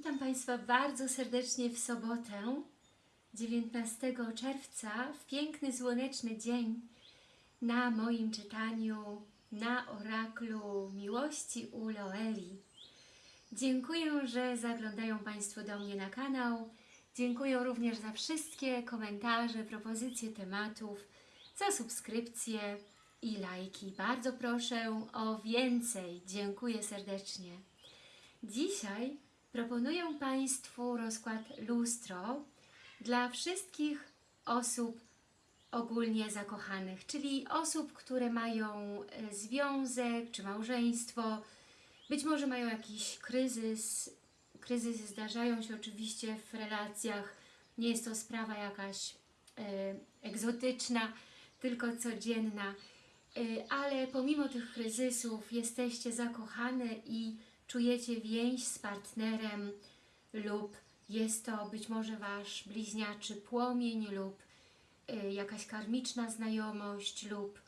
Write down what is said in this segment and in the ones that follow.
Witam Państwa bardzo serdecznie w sobotę, 19 czerwca, w piękny, słoneczny dzień na moim czytaniu na oraklu miłości u Loeli. Dziękuję, że zaglądają Państwo do mnie na kanał. Dziękuję również za wszystkie komentarze, propozycje tematów, za subskrypcje i lajki. Bardzo proszę o więcej. Dziękuję serdecznie. Dzisiaj proponuję Państwu rozkład lustro dla wszystkich osób ogólnie zakochanych, czyli osób, które mają e, związek czy małżeństwo, być może mają jakiś kryzys. Kryzysy zdarzają się oczywiście w relacjach, nie jest to sprawa jakaś e, egzotyczna, tylko codzienna, e, ale pomimo tych kryzysów jesteście zakochane i czujecie więź z partnerem lub jest to być może Wasz bliźniaczy płomień lub y, jakaś karmiczna znajomość lub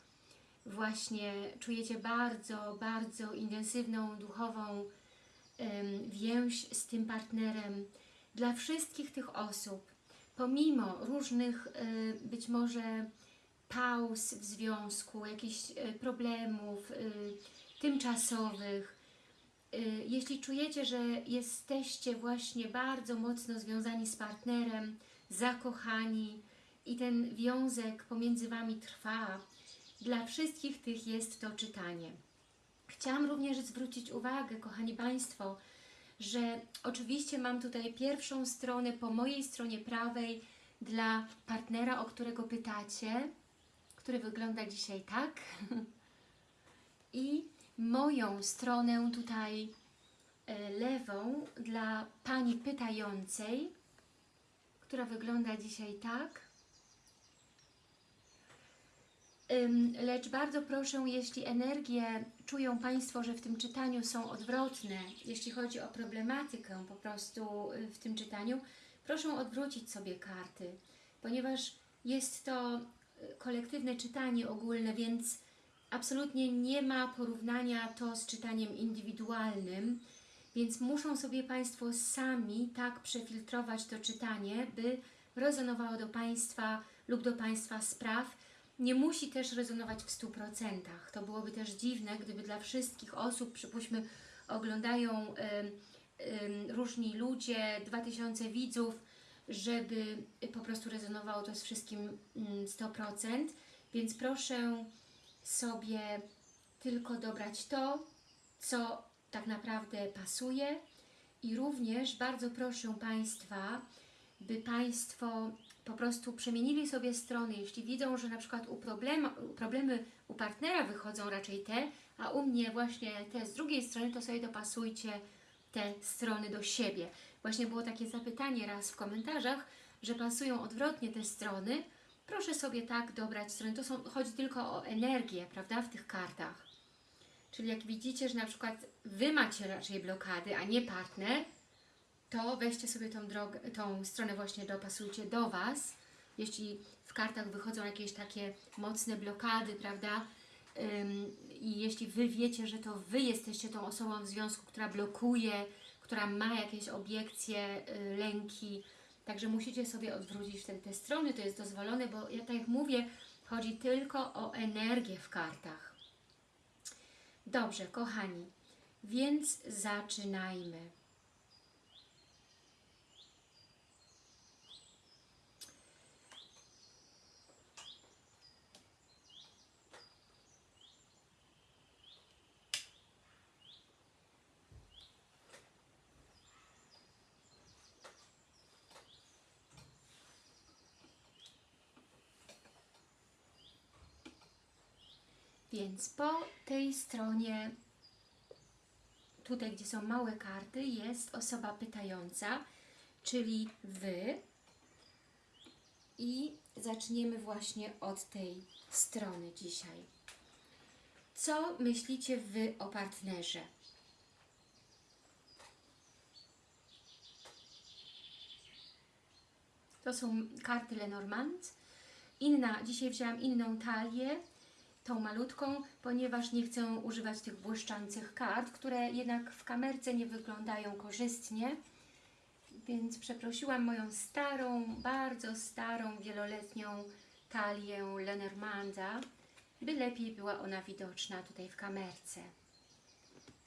właśnie czujecie bardzo, bardzo intensywną duchową więź z tym partnerem. Dla wszystkich tych osób, pomimo różnych y, być może pauz w związku, jakichś y, problemów tymczasowych, jeśli czujecie, że jesteście właśnie bardzo mocno związani z partnerem, zakochani i ten wiązek pomiędzy Wami trwa, dla wszystkich tych jest to czytanie. Chciałam również zwrócić uwagę, kochani Państwo, że oczywiście mam tutaj pierwszą stronę po mojej stronie prawej dla partnera, o którego pytacie, który wygląda dzisiaj tak. I moją stronę tutaj e, lewą dla Pani pytającej, która wygląda dzisiaj tak. Lecz bardzo proszę, jeśli energie czują Państwo, że w tym czytaniu są odwrotne, jeśli chodzi o problematykę po prostu y, w tym czytaniu, proszę odwrócić sobie karty, ponieważ jest to y, kolektywne czytanie ogólne, więc absolutnie nie ma porównania to z czytaniem indywidualnym, więc muszą sobie Państwo sami tak przefiltrować to czytanie, by rezonowało do Państwa lub do Państwa spraw. Nie musi też rezonować w 100%. To byłoby też dziwne, gdyby dla wszystkich osób, przypuśćmy, oglądają y, y, różni ludzie, 2000 widzów, żeby po prostu rezonowało to z wszystkim y, 100%. Więc proszę sobie tylko dobrać to, co tak naprawdę pasuje. I również bardzo proszę Państwa, by Państwo po prostu przemienili sobie strony, jeśli widzą, że na przykład u problemu, problemy u partnera wychodzą raczej te, a u mnie właśnie te z drugiej strony, to sobie dopasujcie te strony do siebie. Właśnie było takie zapytanie raz w komentarzach, że pasują odwrotnie te strony, proszę sobie tak dobrać strony. To są, chodzi tylko o energię, prawda, w tych kartach. Czyli jak widzicie, że na przykład Wy macie raczej blokady, a nie partner, to weźcie sobie tą, drogę, tą stronę właśnie dopasujcie do Was. Jeśli w kartach wychodzą jakieś takie mocne blokady, prawda, i jeśli Wy wiecie, że to Wy jesteście tą osobą w związku, która blokuje, która ma jakieś obiekcje, y, lęki, Także musicie sobie odwrócić te, te strony, to jest dozwolone, bo ja tak jak mówię, chodzi tylko o energię w kartach. Dobrze, kochani, więc zaczynajmy. Więc po tej stronie, tutaj gdzie są małe karty, jest osoba pytająca, czyli Wy. I zaczniemy właśnie od tej strony dzisiaj. Co myślicie Wy o partnerze? To są karty Lenormand. Inna, dzisiaj wzięłam inną talię, tą malutką, ponieważ nie chcę używać tych błyszczących kart, które jednak w kamerce nie wyglądają korzystnie. Więc przeprosiłam moją starą, bardzo starą, wieloletnią talię Lenormanda, by lepiej była ona widoczna tutaj w kamerce.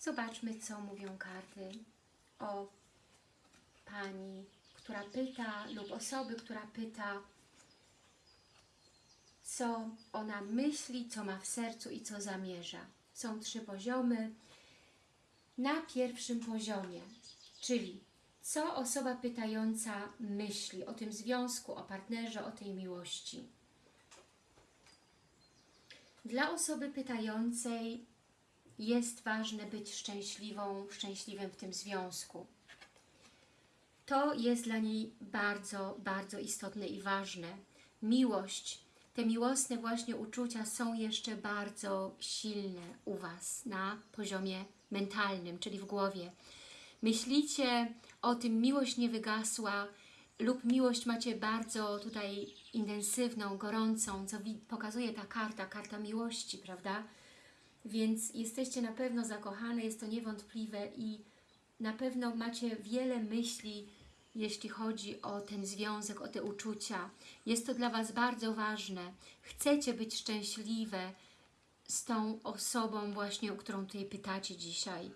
Zobaczmy, co mówią karty o pani, która pyta, lub osoby, która pyta, co ona myśli, co ma w sercu i co zamierza. Są trzy poziomy. Na pierwszym poziomie, czyli co osoba pytająca myśli o tym związku, o partnerze, o tej miłości. Dla osoby pytającej jest ważne być szczęśliwą, szczęśliwym w tym związku. To jest dla niej bardzo, bardzo istotne i ważne. Miłość, te miłosne właśnie uczucia są jeszcze bardzo silne u Was na poziomie mentalnym, czyli w głowie. Myślicie o tym, miłość nie wygasła lub miłość macie bardzo tutaj intensywną, gorącą, co pokazuje ta karta, karta miłości, prawda? Więc jesteście na pewno zakochane, jest to niewątpliwe i na pewno macie wiele myśli, jeśli chodzi o ten związek, o te uczucia. Jest to dla Was bardzo ważne. Chcecie być szczęśliwe z tą osobą właśnie, o którą tutaj pytacie dzisiaj.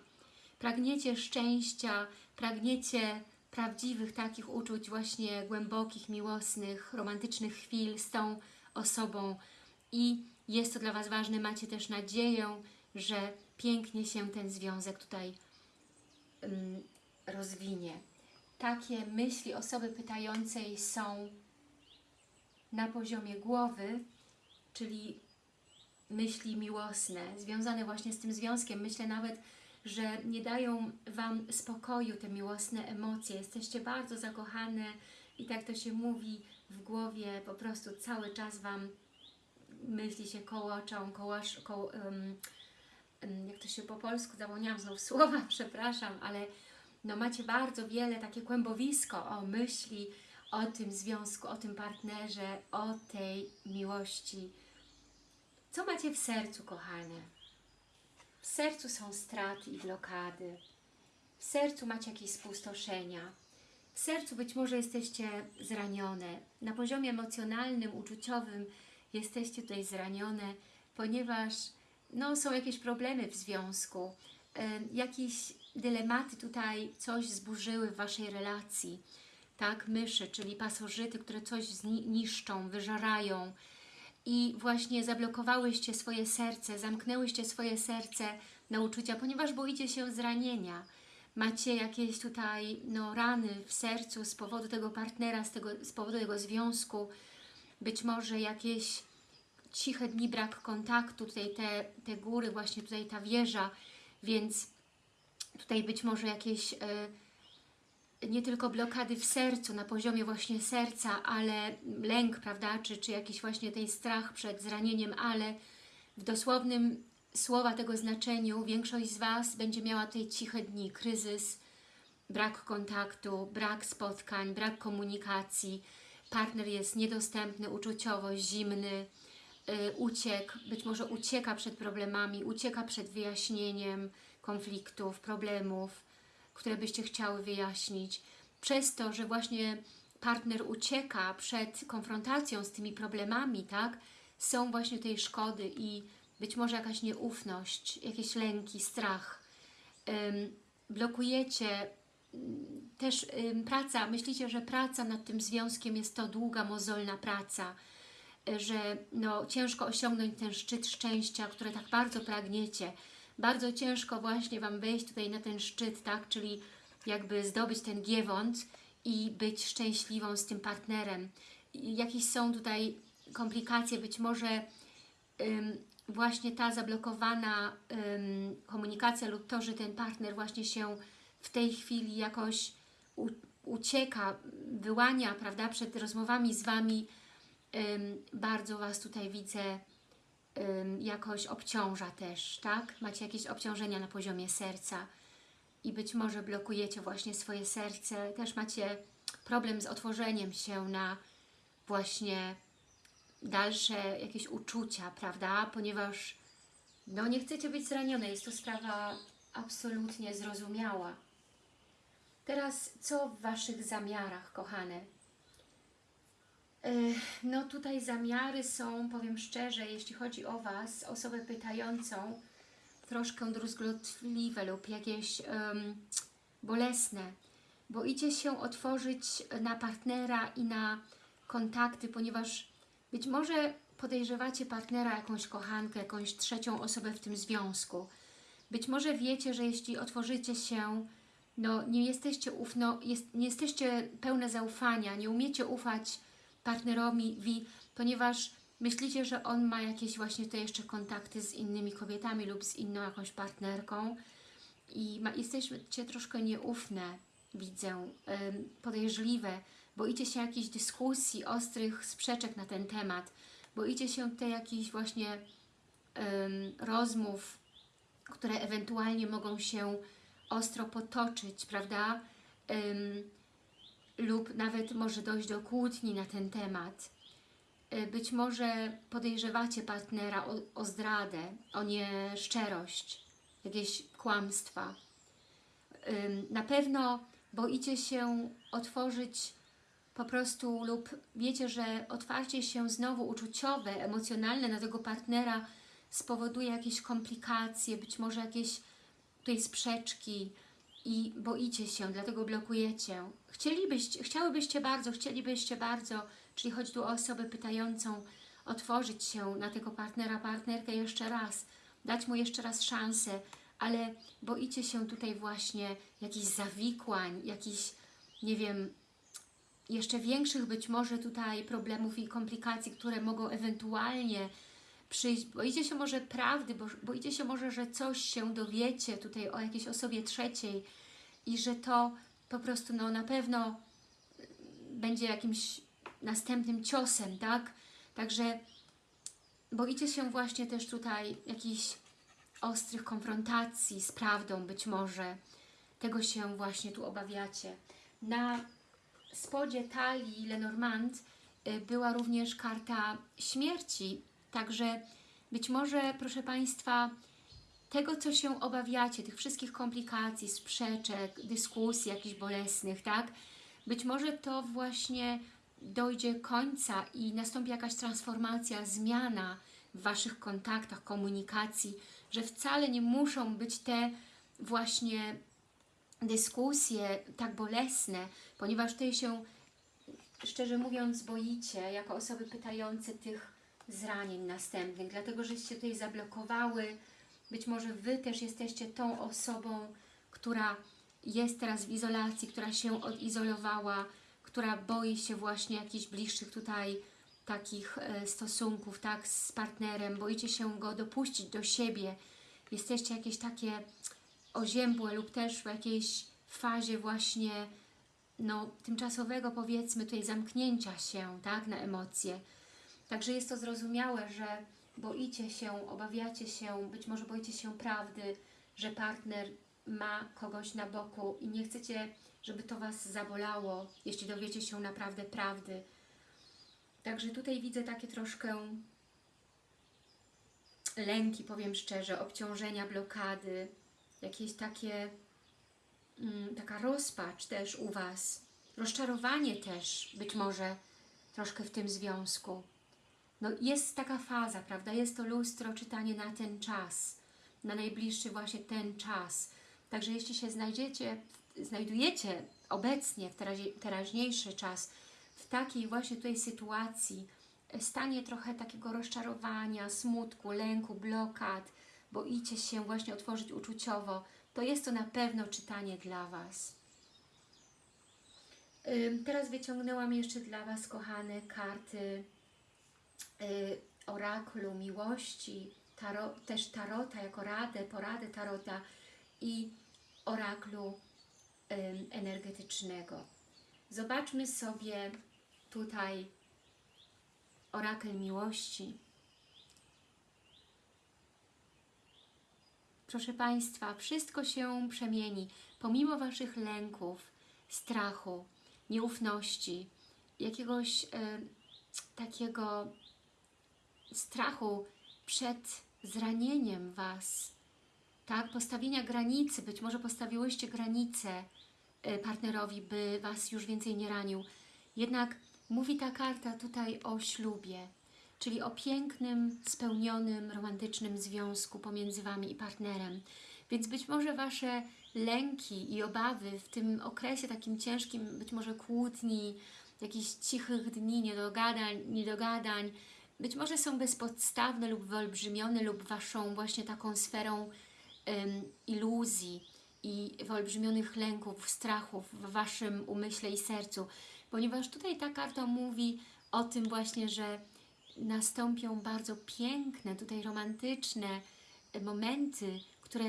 Pragniecie szczęścia, pragniecie prawdziwych takich uczuć, właśnie głębokich, miłosnych, romantycznych chwil z tą osobą i jest to dla Was ważne, macie też nadzieję, że pięknie się ten związek tutaj um, rozwinie. Takie myśli osoby pytającej są na poziomie głowy, czyli myśli miłosne, związane właśnie z tym związkiem. Myślę nawet, że nie dają Wam spokoju te miłosne emocje. Jesteście bardzo zakochane i tak to się mówi w głowie, po prostu cały czas Wam myśli się kołoczą, kołasz, koło, um, jak to się po polsku, zapomniałam znów słowa, przepraszam, ale no macie bardzo wiele takie kłębowisko o myśli, o tym związku, o tym partnerze, o tej miłości. Co macie w sercu, kochane? W sercu są straty i blokady. W sercu macie jakieś spustoszenia. W sercu być może jesteście zranione. Na poziomie emocjonalnym, uczuciowym jesteście tutaj zranione, ponieważ no, są jakieś problemy w związku, y, jakieś dylematy tutaj coś zburzyły w Waszej relacji. Tak, myszy, czyli pasożyty, które coś niszczą, wyżerają, i właśnie zablokowałyście swoje serce, zamknęłyście swoje serce na uczucia, ponieważ boicie się zranienia. Macie jakieś tutaj no, rany w sercu z powodu tego partnera, z, tego, z powodu tego związku, być może jakieś ciche dni, brak kontaktu, tutaj te, te góry, właśnie tutaj ta wieża, więc tutaj być może jakieś... Yy, nie tylko blokady w sercu, na poziomie właśnie serca, ale lęk, prawda, czy, czy jakiś właśnie ten strach przed zranieniem, ale w dosłownym słowa tego znaczeniu większość z Was będzie miała tutaj ciche dni, kryzys, brak kontaktu, brak spotkań, brak komunikacji, partner jest niedostępny uczuciowo, zimny, yy, uciek, być może ucieka przed problemami, ucieka przed wyjaśnieniem konfliktów, problemów, które byście chciały wyjaśnić. Przez to, że właśnie partner ucieka przed konfrontacją z tymi problemami, tak, są właśnie tej szkody i być może jakaś nieufność, jakieś lęki, strach. Ym, blokujecie ym, też ym, praca, myślicie, że praca nad tym związkiem jest to długa, mozolna praca, że no, ciężko osiągnąć ten szczyt szczęścia, które tak bardzo pragniecie, bardzo ciężko właśnie Wam wejść tutaj na ten szczyt, tak? Czyli jakby zdobyć ten giewont i być szczęśliwą z tym partnerem. Jakieś są tutaj komplikacje, być może ym, właśnie ta zablokowana ym, komunikacja lub to, że ten partner właśnie się w tej chwili jakoś u, ucieka, wyłania, prawda, przed rozmowami z Wami, ym, bardzo Was tutaj widzę jakoś obciąża też, tak? Macie jakieś obciążenia na poziomie serca i być może blokujecie właśnie swoje serce. Też macie problem z otworzeniem się na właśnie dalsze jakieś uczucia, prawda? Ponieważ no nie chcecie być zranione, jest to sprawa absolutnie zrozumiała. Teraz co w Waszych zamiarach, kochane? No tutaj zamiary są, powiem szczerze, jeśli chodzi o Was, osobę pytającą, troszkę druzgotliwe lub jakieś em, bolesne. Boicie się otworzyć na partnera i na kontakty, ponieważ być może podejrzewacie partnera, jakąś kochankę, jakąś trzecią osobę w tym związku. Być może wiecie, że jeśli otworzycie się, no nie jesteście ufno, jest, nie jesteście pełne zaufania, nie umiecie ufać partnerowi, wi- ponieważ myślicie, że on ma jakieś właśnie te jeszcze kontakty z innymi kobietami lub z inną jakąś partnerką i ma, jesteście troszkę nieufne, widzę, podejrzliwe, boicie się jakichś dyskusji, ostrych sprzeczek na ten temat, boicie się te jakichś właśnie rozmów, które ewentualnie mogą się ostro potoczyć, prawda? Lub nawet może dojść do kłótni na ten temat. E, Być może podejrzewacie partnera o, o zdradę, o nieszczerość, jakieś kłamstwa. Na pewno boicie się otworzyć po prostu lub wiecie, że otwarcie się znowu uczuciowe, emocjonalne na tego partnera spowoduje jakieś komplikacje, być może jakieś tutaj sprzeczki i boicie się, dlatego blokujecie. Chcielibyście, chciałybyście bardzo, chcielibyście bardzo, czyli chodzi tu o osobę pytającą, otworzyć się na tego partnera, partnerkę jeszcze raz, dać mu jeszcze raz szansę, ale boicie się tutaj właśnie jakichś zawikłań, jakichś, nie wiem, jeszcze większych być może tutaj problemów i komplikacji, które mogą ewentualnie przyjść. Boicie się może prawdy, bo, boicie się może, że coś się dowiecie tutaj o jakiejś osobie trzeciej i że to po prostu no, na pewno będzie jakimś następnym ciosem, tak? Także boicie się właśnie też tutaj jakichś ostrych konfrontacji z prawdą być może. Tego się właśnie tu obawiacie. Na spodzie talii Lenormand y, była również karta śmierci, także być może, proszę Państwa, tego, co się obawiacie, tych wszystkich komplikacji, sprzeczek, dyskusji jakichś bolesnych, tak? Być może to właśnie dojdzie końca i nastąpi jakaś transformacja, zmiana w Waszych kontaktach, komunikacji, że wcale nie muszą być te właśnie dyskusje tak bolesne, ponieważ tutaj się, szczerze mówiąc, boicie jako osoby pytające tych zranień następnych, dlatego żeście tutaj zablokowały, być może Wy też jesteście tą osobą, która jest teraz w izolacji, która się odizolowała, która boi się właśnie jakichś bliższych tutaj takich e, stosunków, tak, z partnerem, boicie się go dopuścić do siebie, jesteście jakieś takie oziębłe lub też w jakiejś fazie właśnie no, tymczasowego powiedzmy tutaj zamknięcia się, tak, na emocje. Także jest to zrozumiałe, że boicie się, obawiacie się, być może boicie się prawdy, że partner ma kogoś na boku i nie chcecie, żeby to Was zabolało, jeśli dowiecie się naprawdę prawdy. Także tutaj widzę takie troszkę lęki, powiem szczerze, obciążenia, blokady, jakieś takie, mm, taka rozpacz też u Was, rozczarowanie też być może troszkę w tym związku. No jest taka faza, prawda? Jest to lustro, czytanie na ten czas, na najbliższy właśnie ten czas. Także jeśli się znajdziecie, znajdujecie obecnie w teraźniejszy czas w takiej właśnie tutaj sytuacji, e, stanie trochę takiego rozczarowania, smutku, lęku, blokad, boicie się właśnie otworzyć uczuciowo, to jest to na pewno czytanie dla Was. Teraz wyciągnęłam jeszcze dla Was, kochane, karty y, orakulu miłości, też tarota jako radę, poradę tarota i oraklu energetycznego. Zobaczmy sobie tutaj orakel miłości. Proszę Państwa, wszystko się przemieni, pomimo Waszych lęków, strachu, nieufności, jakiegoś e, takiego strachu przed zranieniem Was, tak? Postawienia granicy, być może postawiłyście granice e, partnerowi, by Was już więcej nie ranił. Jednak mówi ta karta tutaj o ślubie, czyli o pięknym, spełnionym, romantycznym związku pomiędzy Wami i partnerem. Więc być może Wasze lęki i obawy w tym okresie takim ciężkim, być może kłótni, jakichś cichych dni, niedogadań, niedogadań, być może są bezpodstawne lub wyolbrzymione lub Waszą właśnie taką sferą iluzji i wyolbrzymionych lęków, strachów w Waszym umyśle i sercu, ponieważ tutaj ta karta mówi o tym właśnie, że nastąpią bardzo piękne, tutaj romantyczne e, momenty, które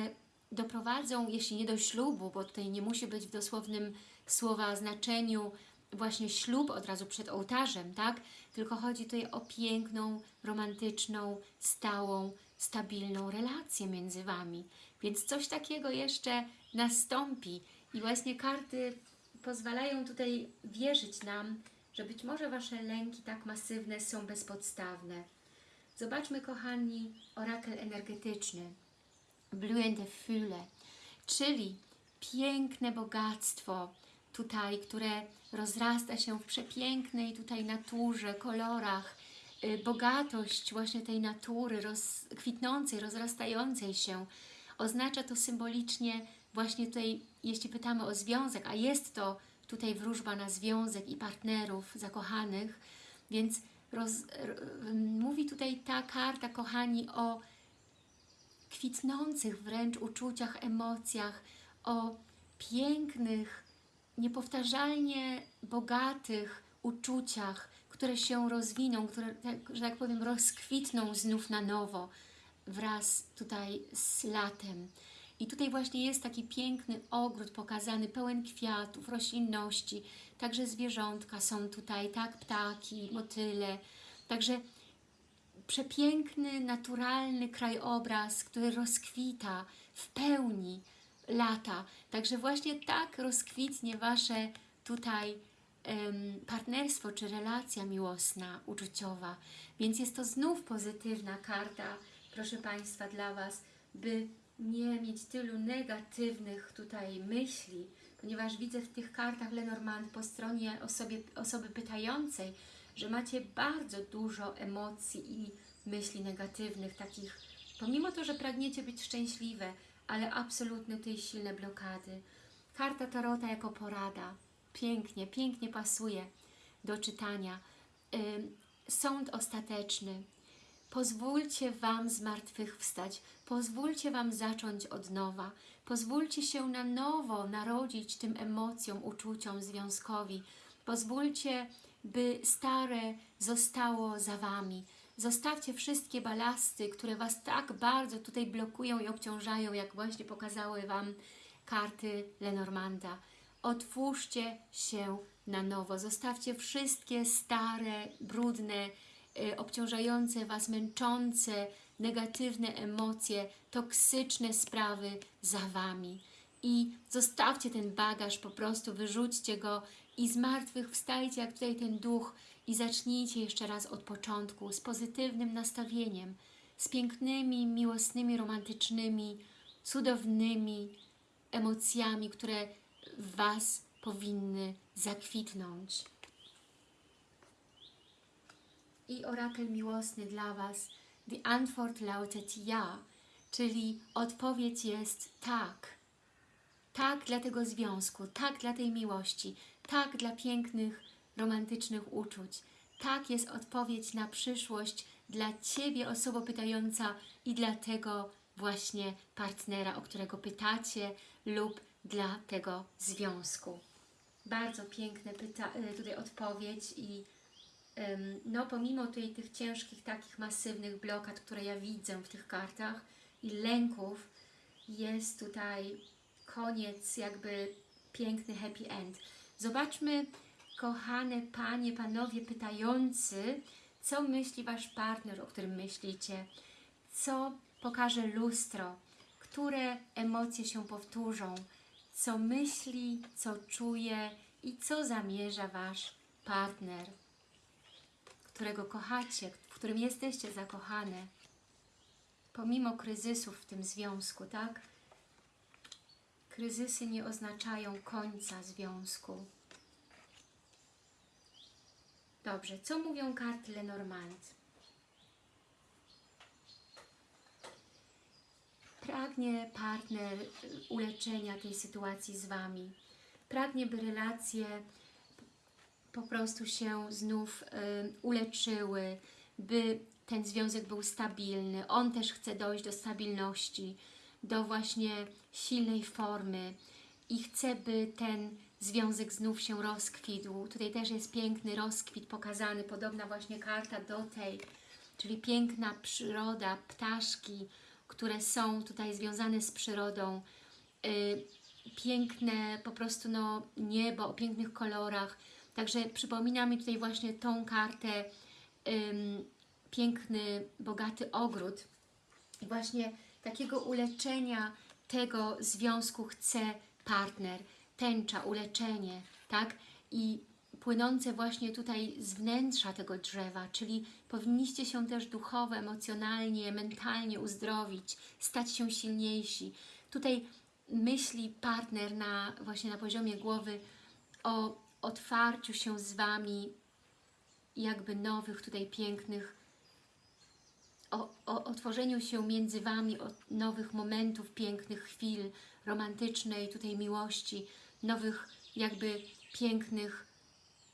doprowadzą, jeśli nie do ślubu, bo tutaj nie musi być w dosłownym słowa znaczeniu właśnie ślub od razu przed ołtarzem, tak? Tylko chodzi tutaj o piękną, romantyczną, stałą, stabilną relację między Wami. Więc coś takiego jeszcze nastąpi i właśnie karty pozwalają tutaj wierzyć nam, że być może Wasze lęki tak masywne są bezpodstawne. Zobaczmy, kochani, orakel energetyczny. Blühende Fülle, czyli piękne bogactwo tutaj, które rozrasta się w przepięknej tutaj naturze, kolorach, y, bogatość właśnie tej natury roz, kwitnącej, rozrastającej się. Oznacza to symbolicznie właśnie tutaj, jeśli pytamy o związek, a jest to tutaj wróżba na związek i partnerów zakochanych, więc roz, mówi tutaj ta karta, kochani, o kwitnących wręcz uczuciach, emocjach, o pięknych, niepowtarzalnie bogatych uczuciach, które się rozwiną, które, tak, że tak powiem, rozkwitną znów na nowo wraz tutaj z latem. I tutaj właśnie jest taki piękny ogród pokazany, pełen kwiatów, roślinności, także zwierzątka są tutaj, tak, ptaki, motyle, także przepiękny, naturalny krajobraz, który rozkwita w pełni lata. Także właśnie tak rozkwitnie Wasze tutaj partnerstwo czy relacja miłosna, uczuciowa. Więc jest to znów pozytywna karta, proszę Państwa, dla Was, by nie mieć tylu negatywnych tutaj myśli, ponieważ widzę w tych kartach Lenormand po stronie osobie, osoby pytającej, że macie bardzo dużo emocji i myśli negatywnych, takich, pomimo to, że pragniecie być szczęśliwe, ale absolutnie tutaj silne blokady. Karta Tarota jako porada. Pięknie, pięknie pasuje do czytania. Sąd ostateczny. Pozwólcie Wam zmartwychwstać, pozwólcie Wam zacząć od nowa, pozwólcie się na nowo narodzić tym emocjom, uczuciom, związkowi. Pozwólcie, by stare zostało za Wami. Zostawcie wszystkie balasty, które Was tak bardzo tutaj blokują i obciążają, jak właśnie pokazały Wam karty Lenormanda. Otwórzcie się na nowo. Zostawcie wszystkie stare, brudne, y, obciążające Was, męczące, negatywne emocje, toksyczne sprawy za Wami. I zostawcie ten bagaż, po prostu wyrzućcie go i z martwych wstajcie, jak tutaj ten duch i zacznijcie jeszcze raz od początku, z pozytywnym nastawieniem, z pięknymi, miłosnymi, romantycznymi, cudownymi emocjami, które w Was powinny zakwitnąć. I orakel miłosny dla Was, die Antwort lautet ja, czyli odpowiedź jest tak. Tak dla tego związku, tak dla tej miłości, tak dla pięknych, romantycznych uczuć. Tak jest odpowiedź na przyszłość dla Ciebie, osoba pytająca i dla tego właśnie partnera, o którego pytacie lub dla tego związku. Bardzo piękne pyta y, tutaj odpowiedź i ym, no pomimo tutaj tych ciężkich, takich masywnych blokad, które ja widzę w tych kartach i lęków, jest tutaj koniec, jakby piękny happy end. Zobaczmy, kochane panie, panowie pytający, co myśli wasz partner, o którym myślicie, co pokaże lustro, które emocje się powtórzą, co myśli, co czuje i co zamierza wasz partner, którego kochacie, w którym jesteście zakochane, pomimo kryzysów w tym związku, tak? Kryzysy nie oznaczają końca związku. Dobrze, co mówią karty Lenormand? Pragnie partner uleczenia tej sytuacji z Wami. Pragnie, by relacje po prostu się znów y, uleczyły, by ten związek był stabilny. On też chce dojść do stabilności, do właśnie silnej formy i chce, by ten związek znów się rozkwitł. Tutaj też jest piękny rozkwit pokazany, podobna właśnie karta do tej, czyli piękna przyroda, ptaszki, które są tutaj związane z przyrodą, yy, piękne po prostu no, niebo o pięknych kolorach. Także przypomina mi tutaj właśnie tą kartę ym, piękny, bogaty ogród. I właśnie takiego uleczenia tego związku chce partner, tęcza, uleczenie, tak? I płynące właśnie tutaj z wnętrza tego drzewa, czyli powinniście się też duchowo, emocjonalnie, mentalnie uzdrowić, stać się silniejsi. Tutaj myśli partner na, właśnie na poziomie głowy o otwarciu się z Wami jakby nowych tutaj pięknych o, o otworzeniu się między Wami nowych momentów, pięknych chwil, romantycznej tutaj miłości, nowych jakby pięknych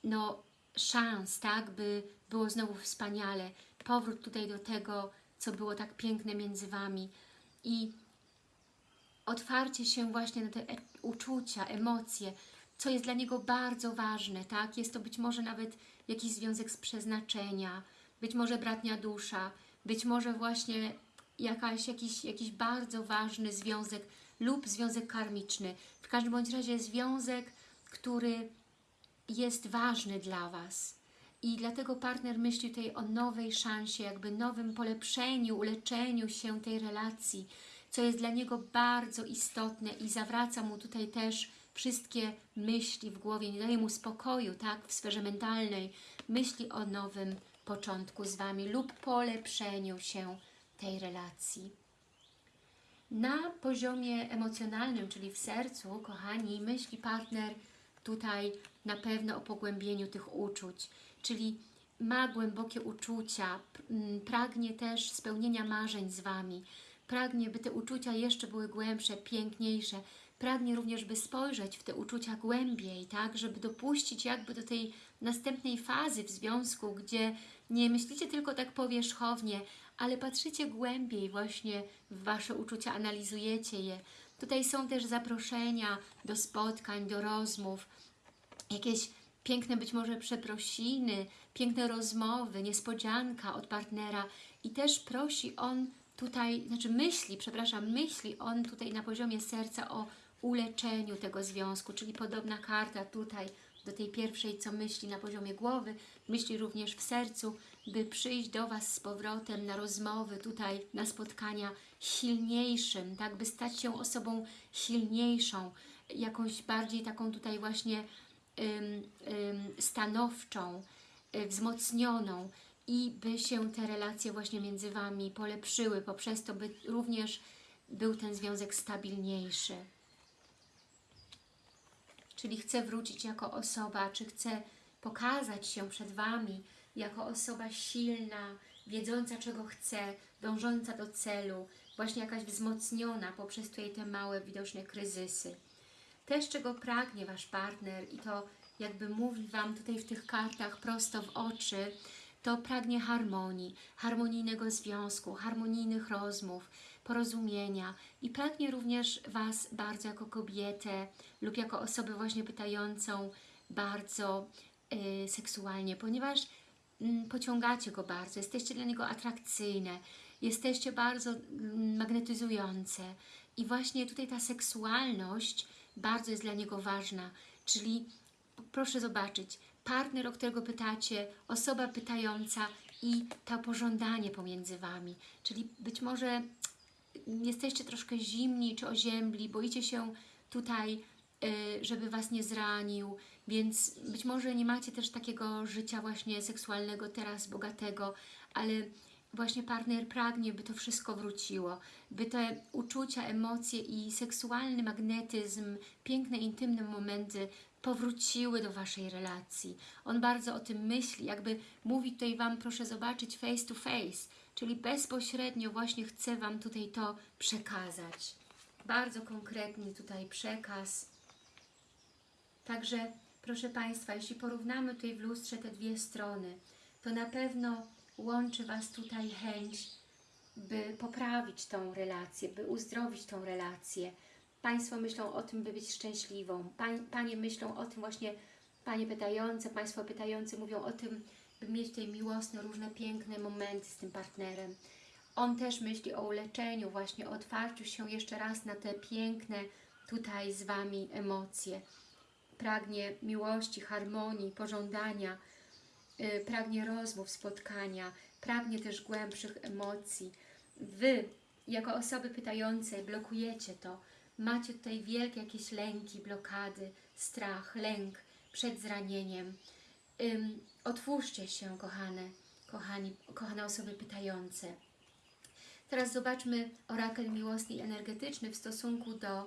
no, szans, tak, by było znowu wspaniale. Powrót tutaj do tego, co było tak piękne między Wami i otwarcie się właśnie na te e uczucia, emocje, co jest dla niego bardzo ważne, tak? Jest to być może nawet jakiś związek z przeznaczenia, być może bratnia dusza, być może właśnie jakaś, jakiś, jakiś bardzo ważny związek lub związek karmiczny. W każdym bądź razie związek, który jest ważny dla Was. I dlatego partner myśli tutaj o nowej szansie, jakby nowym polepszeniu, uleczeniu się tej relacji, co jest dla niego bardzo istotne i zawraca mu tutaj też wszystkie myśli w głowie, nie daje mu spokoju, tak, w sferze mentalnej, myśli o nowym początku z Wami lub polepszeniu się tej relacji. Na poziomie emocjonalnym, czyli w sercu, kochani, myśli partner tutaj na pewno o pogłębieniu tych uczuć, czyli ma głębokie uczucia, pragnie też spełnienia marzeń z Wami, pragnie, by te uczucia jeszcze były głębsze, piękniejsze, pragnie również, by spojrzeć w te uczucia głębiej, tak, żeby dopuścić jakby do tej następnej fazy w związku, gdzie nie myślicie tylko tak powierzchownie, ale patrzycie głębiej właśnie w Wasze uczucia, analizujecie je. Tutaj są też zaproszenia do spotkań, do rozmów, jakieś piękne być może przeprosiny, piękne rozmowy, niespodzianka od partnera i też prosi on tutaj, znaczy myśli, przepraszam, myśli on tutaj na poziomie serca o uleczeniu tego związku, czyli podobna karta tutaj do tej pierwszej, co myśli na poziomie głowy, myśli również w sercu, by przyjść do Was z powrotem na rozmowy, tutaj na spotkania silniejszym, tak, by stać się osobą silniejszą, jakąś bardziej taką tutaj właśnie ym, ym, stanowczą, y, wzmocnioną i by się te relacje właśnie między Wami polepszyły, poprzez to, by również był ten związek stabilniejszy czyli chce wrócić jako osoba, czy chce pokazać się przed Wami jako osoba silna, wiedząca czego chce, dążąca do celu, właśnie jakaś wzmocniona poprzez tutaj te małe, widoczne kryzysy. Też czego pragnie Wasz partner i to jakby mówi Wam tutaj w tych kartach prosto w oczy, to pragnie harmonii, harmonijnego związku, harmonijnych rozmów, porozumienia i pragnie również Was bardzo jako kobietę lub jako osobę właśnie pytającą bardzo y, seksualnie, ponieważ y, pociągacie Go bardzo, jesteście dla Niego atrakcyjne, jesteście bardzo y, magnetyzujące i właśnie tutaj ta seksualność bardzo jest dla Niego ważna, czyli proszę zobaczyć, partner, o którego pytacie, osoba pytająca i to pożądanie pomiędzy Wami, czyli być może jesteście troszkę zimni czy oziębli, boicie się tutaj, y, żeby Was nie zranił, więc być może nie macie też takiego życia właśnie seksualnego teraz bogatego, ale właśnie partner pragnie, by to wszystko wróciło, by te uczucia, emocje i seksualny magnetyzm, piękne, intymne momenty powróciły do Waszej relacji. On bardzo o tym myśli, jakby mówi tutaj Wam, proszę zobaczyć face to face, czyli bezpośrednio właśnie chce Wam tutaj to przekazać. Bardzo konkretny tutaj przekaz. Także, proszę Państwa, jeśli porównamy tutaj w lustrze te dwie strony, to na pewno łączy Was tutaj chęć, by poprawić tą relację, by uzdrowić tą relację. Państwo myślą o tym, by być szczęśliwą. Panie myślą o tym właśnie, Panie pytające, Państwo pytający mówią o tym, by mieć tutaj miłosne, różne piękne momenty z tym partnerem. On też myśli o uleczeniu, właśnie o otwarciu się jeszcze raz na te piękne tutaj z Wami emocje. Pragnie miłości, harmonii, pożądania, yy, pragnie rozmów, spotkania, pragnie też głębszych emocji. Wy, jako osoby pytające, blokujecie to. Macie tutaj wielkie jakieś lęki, blokady, strach, lęk przed zranieniem. Otwórzcie się, kochane, kochani, kochane osoby pytające. Teraz zobaczmy orakel miłosny i energetyczny w stosunku do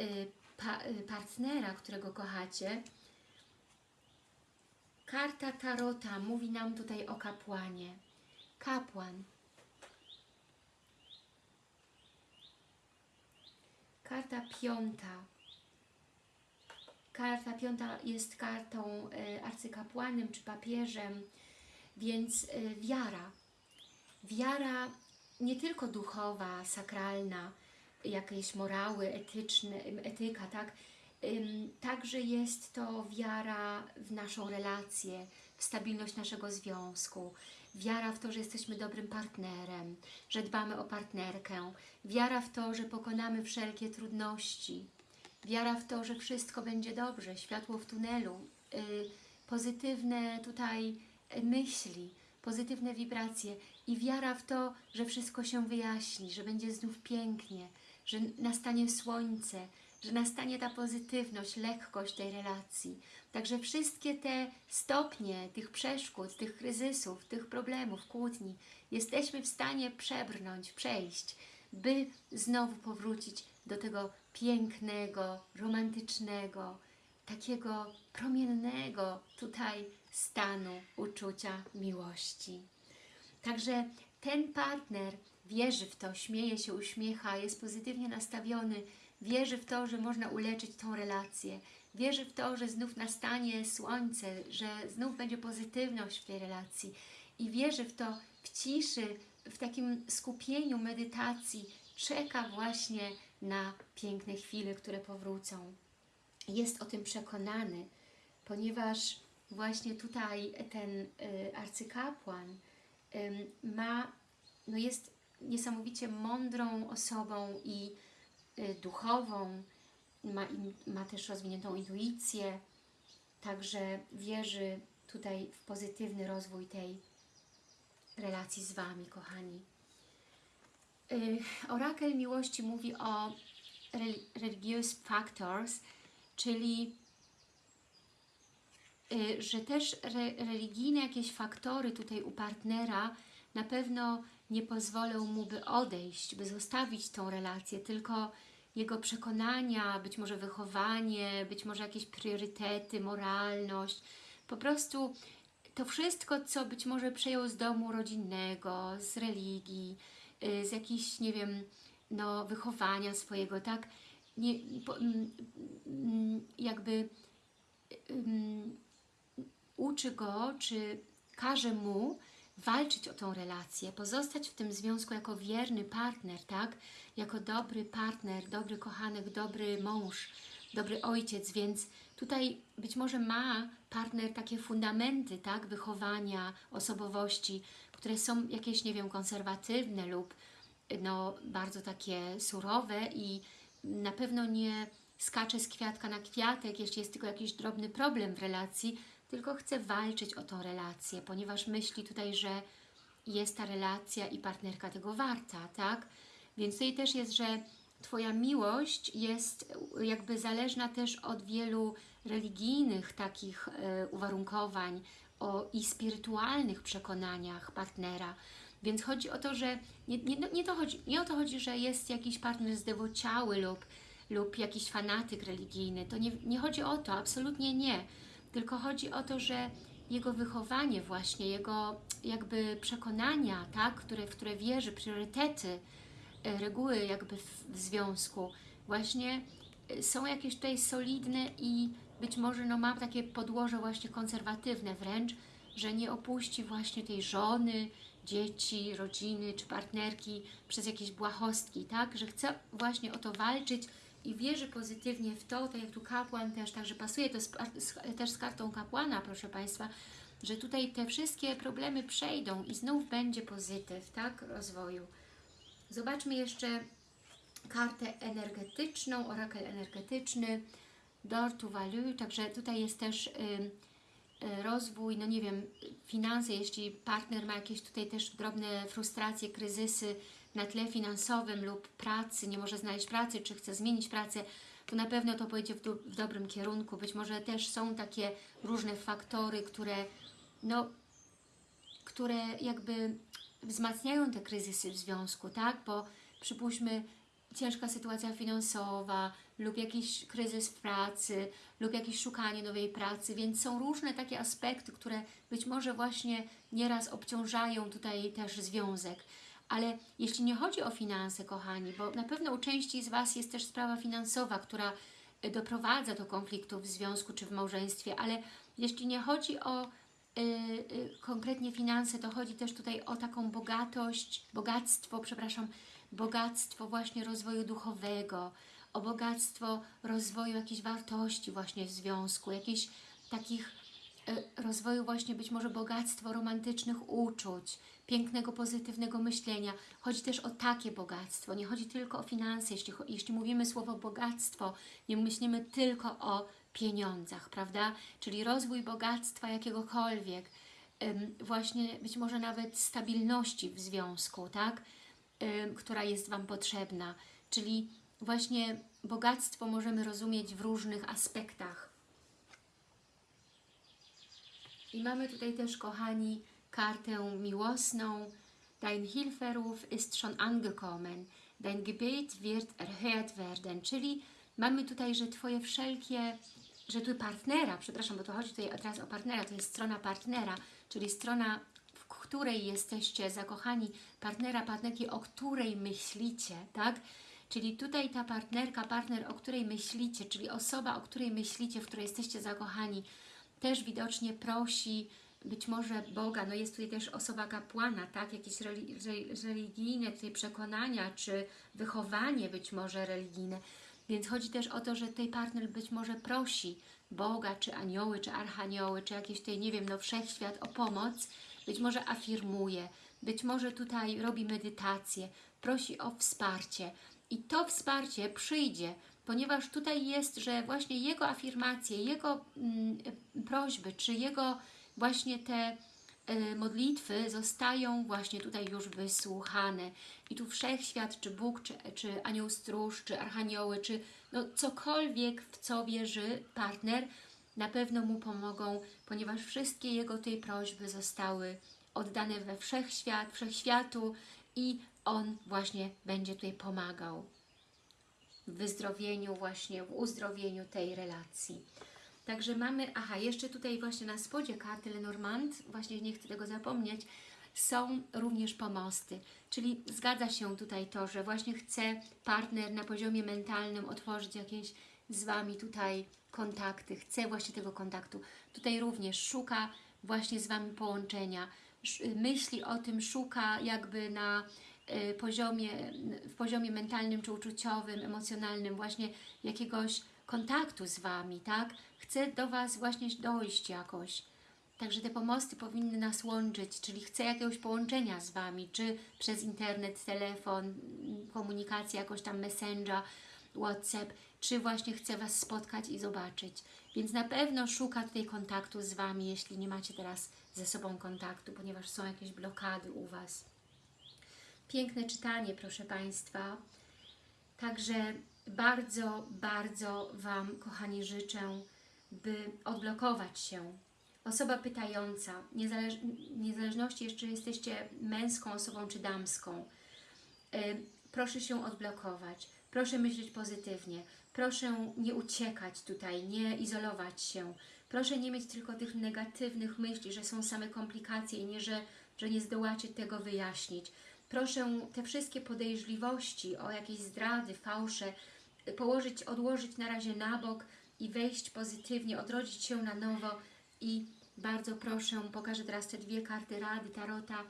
y, pa, y, partnera, którego kochacie. Karta Tarota mówi nam tutaj o kapłanie. Kapłan. Karta piąta. Karta piąta jest kartą y, arcykapłanem czy papieżem, więc y, wiara. Wiara nie tylko duchowa, sakralna, jakieś morały etyczne, etyka, tak? Także jest to wiara w naszą relację, w stabilność naszego związku, wiara w to, że jesteśmy dobrym partnerem, że dbamy o partnerkę, wiara w to, że pokonamy wszelkie trudności, wiara w to, że wszystko będzie dobrze, światło w tunelu, y, pozytywne tutaj y, myśli, pozytywne wibracje. I wiara w to, że wszystko się wyjaśni, że będzie znów pięknie, że nastanie słońce, że nastanie ta pozytywność, lekkość tej relacji. Także wszystkie te stopnie tych przeszkód, tych kryzysów, tych problemów, kłótni jesteśmy w stanie przebrnąć, przejść, by znowu powrócić do tego pięknego, romantycznego, takiego promiennego tutaj stanu uczucia miłości. Także ten partner wierzy w to, śmieje się, uśmiecha, jest pozytywnie nastawiony, wierzy w to, że można uleczyć tą relację, wierzy w to, że znów nastanie słońce, że znów będzie pozytywność w tej relacji i wierzy w to w ciszy, w takim skupieniu, medytacji, czeka właśnie na piękne chwile, które powrócą. Jest o tym przekonany, ponieważ właśnie tutaj ten y, arcykapłan y, ma, no jest niesamowicie mądrą osobą i y, duchową, ma, ma też rozwiniętą intuicję, także wierzy tutaj w pozytywny rozwój tej relacji z Wami, kochani. Y, Orakel miłości mówi o rel- religious factors, czyli y, że też re, religijne jakieś faktory tutaj u partnera na pewno nie pozwolą mu, by odejść, by zostawić tą relację, tylko jego przekonania, być może wychowanie, być może jakieś priorytety, moralność, po prostu to wszystko, co być może przejął z domu rodzinnego, z religii, y, z jakichś, nie wiem, no, wychowania swojego, tak? Nie, mm, mm, jakby ym, uczy go, czy każe mu walczyć o tą relację, pozostać w tym związku jako wierny partner, tak? Jako dobry partner, dobry kochanek, dobry mąż, dobry ojciec, więc tutaj być może ma partner takie fundamenty, tak? Wychowania, osobowości, które są jakieś, nie wiem, konserwatywne lub no, bardzo takie surowe i na pewno nie skacze z kwiatka na kwiatek, jeśli jest tylko jakiś drobny problem w relacji, tylko chce walczyć o tą relację, ponieważ myśli tutaj, że jest ta relacja i partnerka tego warta, tak? Więc tutaj też jest, że Twoja miłość jest jakby zależna też od wielu religijnych takich e, uwarunkowań o, i spirytualnych przekonaniach partnera. Więc chodzi o to, że nie, nie, no, nie, to chodzi, nie o to chodzi, że jest jakiś partner zdewociały lub, lub jakiś fanatyk religijny. To nie, nie chodzi o to, absolutnie nie. Tylko chodzi o to, że jego wychowanie właśnie, jego jakby przekonania, tak, które, w które wierzy, priorytety, e, reguły jakby w, w związku właśnie e, są jakieś tutaj solidne i być może no, ma takie podłoże właśnie konserwatywne wręcz, że nie opuści właśnie tej żony, dzieci, rodziny czy partnerki przez jakieś błahostki, tak? Że chce właśnie o to walczyć i wierzy pozytywnie w to, tak jak tu kapłan też, także pasuje to z, też z kartą kapłana, proszę Państwa, że tutaj te wszystkie problemy przejdą i znów będzie pozytyw, tak? Rozwoju. Zobaczmy jeszcze kartę energetyczną, orakel energetyczny, door to value, także tutaj jest też rozwój, no nie wiem, finanse, jeśli partner ma jakieś tutaj też drobne frustracje, kryzysy na tle finansowym lub pracy, nie może znaleźć pracy, czy chce zmienić pracę, to na pewno to pójdzie w, w dobrym kierunku. Być może też są takie różne faktory, które no, które jakby wzmacniają te kryzysy w związku, tak? Bo przypuśćmy ciężka sytuacja finansowa lub jakiś kryzys w pracy lub jakieś szukanie nowej pracy, więc są różne takie aspekty, które być może właśnie nieraz obciążają tutaj też związek. Ale jeśli nie chodzi o finanse, kochani, bo na pewno u części z Was jest też sprawa finansowa, która y, doprowadza do konfliktów w związku czy w małżeństwie, ale jeśli nie chodzi o y, y, konkretnie finanse, to chodzi też tutaj o taką bogatość, bogactwo, przepraszam, bogactwo właśnie rozwoju duchowego, o bogactwo rozwoju jakichś wartości właśnie w związku, jakichś takich e, rozwoju właśnie być może bogactwo romantycznych uczuć, pięknego, pozytywnego myślenia. Chodzi też o takie bogactwo, nie chodzi tylko o finanse. Jeśli, jeśli mówimy słowo bogactwo, nie myślimy tylko o pieniądzach, prawda? Czyli rozwój bogactwa jakiegokolwiek, właśnie być może nawet stabilności w związku, tak? Która jest Wam potrzebna. Czyli właśnie bogactwo możemy rozumieć w różnych aspektach. I mamy tutaj też, kochani, kartę miłosną. Dein Hilferuf ist schon angekommen. Dein Gebet wird erhört werden. Czyli mamy tutaj, że Twoje wszelkie, że tu partnera, przepraszam, bo to chodzi tutaj teraz o partnera, to jest strona partnera, czyli strona której jesteście zakochani, partnera, partnerki, o której myślicie, tak? Czyli tutaj ta partnerka, partner, o której myślicie, czyli osoba, o której myślicie, w której jesteście zakochani, też widocznie prosi być może Boga, no jest tutaj też osoba kapłana, tak, jakieś religijne tutaj przekonania, czy wychowanie być może religijne, więc chodzi też o to, że tutaj partner być może prosi Boga, czy anioły, czy archanioły, czy jakieś tutaj, nie wiem, no wszechświat o pomoc, być może afirmuje, być może tutaj robi medytację, prosi o wsparcie. I to wsparcie przyjdzie, ponieważ tutaj jest, że właśnie jego afirmacje, jego mm, prośby, czy jego właśnie te y, modlitwy zostają właśnie tutaj już wysłuchane. I tu Wszechświat, czy Bóg, czy, czy Anioł Stróż, czy Archanioły, czy no cokolwiek, w co wierzy partner, na pewno mu pomogą, ponieważ wszystkie jego tej prośby zostały oddane we wszechświat, wszechświatu i on właśnie będzie tutaj pomagał w wyzdrowieniu, właśnie w uzdrowieniu tej relacji. Także mamy, aha, jeszcze tutaj właśnie na spodzie karty Lenormand, właśnie nie chcę tego zapomnieć, są również pomosty, czyli zgadza się tutaj to, że właśnie chce partner na poziomie mentalnym otworzyć jakieś z Wami tutaj kontakty, chce właśnie tego kontaktu. Tutaj również szuka właśnie z Wami połączenia, myśli o tym, szuka jakby na y, poziomie, w poziomie mentalnym czy uczuciowym, emocjonalnym właśnie jakiegoś kontaktu z Wami, tak? Chce do Was właśnie dojść jakoś. Także te pomosty powinny nas łączyć, czyli chce jakiegoś połączenia z Wami, czy przez internet, telefon, komunikacja, jakoś tam messenger, WhatsApp, czy właśnie chce Was spotkać i zobaczyć. Więc na pewno szuka tutaj kontaktu z Wami, jeśli nie macie teraz ze sobą kontaktu, ponieważ są jakieś blokady u Was. Piękne czytanie, proszę Państwa. Także bardzo, bardzo Wam, kochani, życzę, by odblokować się Osoba pytająca, niezależ, niezależności jeszcze jesteście męską osobą czy damską, y, proszę się odblokować, proszę myśleć pozytywnie, proszę nie uciekać tutaj, nie izolować się, proszę nie mieć tylko tych negatywnych myśli, że są same komplikacje i nie, że, że nie zdołacie tego wyjaśnić. Proszę te wszystkie podejrzliwości o jakieś zdrady, fałsze y, położyć, odłożyć na razie na bok i wejść pozytywnie, odrodzić się na nowo i bardzo proszę, pokażę teraz te dwie karty rady Tarota.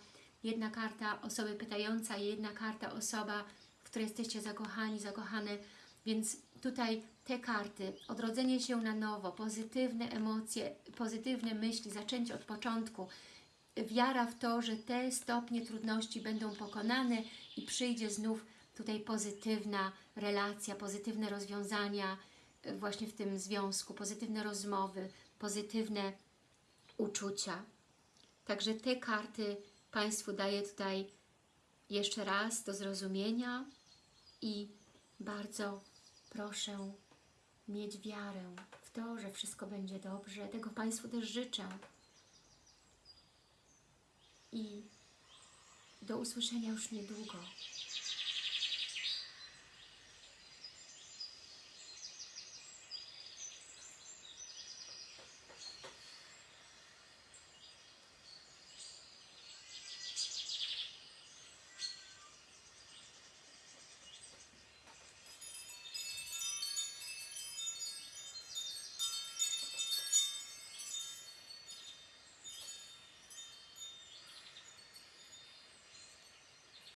Jedna karta osoby pytająca i jedna karta osoba, w której jesteście zakochani, zakochane. Więc tutaj te karty, odrodzenie się na nowo, pozytywne emocje, pozytywne myśli, zaczęcie od początku, wiara w to, że te stopnie trudności będą pokonane i przyjdzie znów tutaj pozytywna relacja, pozytywne rozwiązania y, właśnie w tym związku, pozytywne rozmowy, pozytywne uczucia. Także te karty Państwu daję tutaj jeszcze raz do zrozumienia i bardzo proszę mieć wiarę w to, że wszystko będzie dobrze. Tego Państwu też życzę. I do usłyszenia już niedługo.